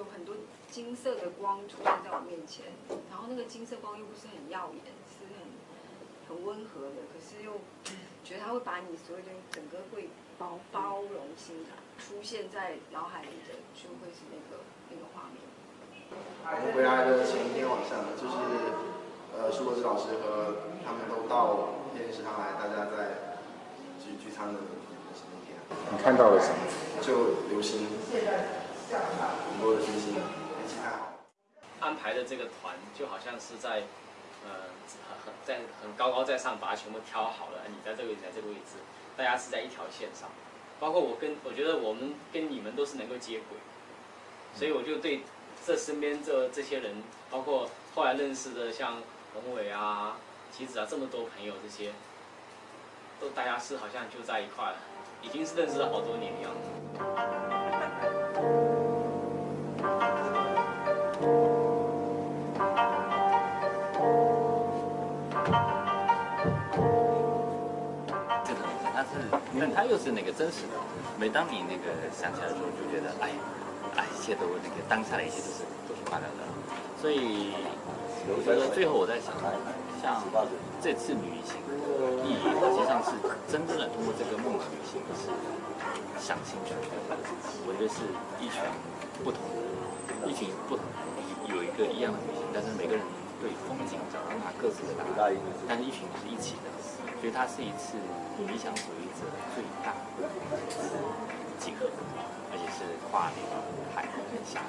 有很多金色的光出现在我面前，然后那个金色光又不是很耀眼，是很很温和的，可是又觉得它会把你所有的整个会包包容心的出现在脑海里的，就会是那个那个画面。我们回来的前一天晚上，就是呃，苏国志老师和他们都到电视上来，大家在聚聚餐的那天。你看到了什么？就流星，很多的星星，天气太好。安排的这个团就好像是在，呃，很在很高高在上把它全部挑好了，你在这个位置，在这个位置，大家是在一条线上。包括我跟我觉得我们跟你们都是能够接轨，所以我就对。这身边这这些人，包括后来认识的像宏伟啊、棋子啊，这么多朋友，这些都大家是好像就在一块了，已经是认识了好多年的样这种，它是，但它又是那个真实的。每当你那个想起来的时候，就觉得，哎。哎，一切都那个当下的一切都是都是快乐的，所以我觉得最后我在想，像这次旅行意义，它实际上是真正的通过这个梦的旅行是想清楚，我觉得是一群不同的，一群不同有一个一样的旅行，但是每个人对风景找到他各自的答案，但是一群人是一起的，所以它是一次理想主义者最大的一次集合。而且是跨年海和下。